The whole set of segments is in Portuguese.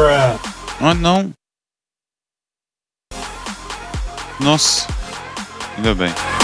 Bruh. Ah, não. Nossa. Ainda bem.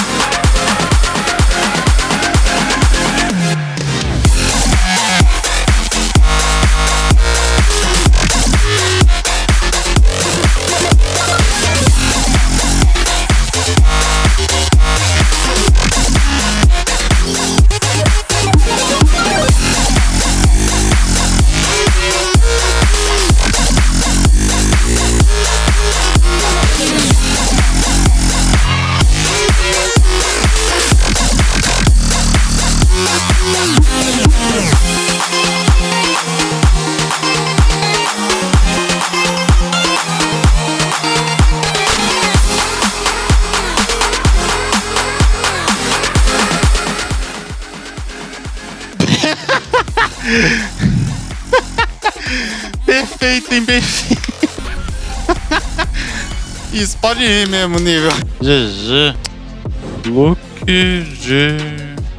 perfeito? Perfeito. Isso, pode ir mesmo, nível. GG. Look G.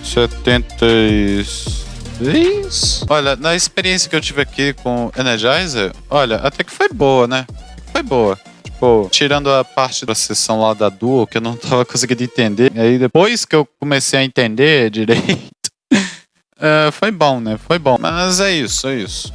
76. Olha, na experiência que eu tive aqui com Energizer, olha, até que foi boa, né? Foi boa. Tipo, tirando a parte da sessão lá da Duo, que eu não tava conseguindo entender. E aí, depois que eu comecei a entender direito, uh, foi bom, né? Foi bom. Mas é isso, é isso.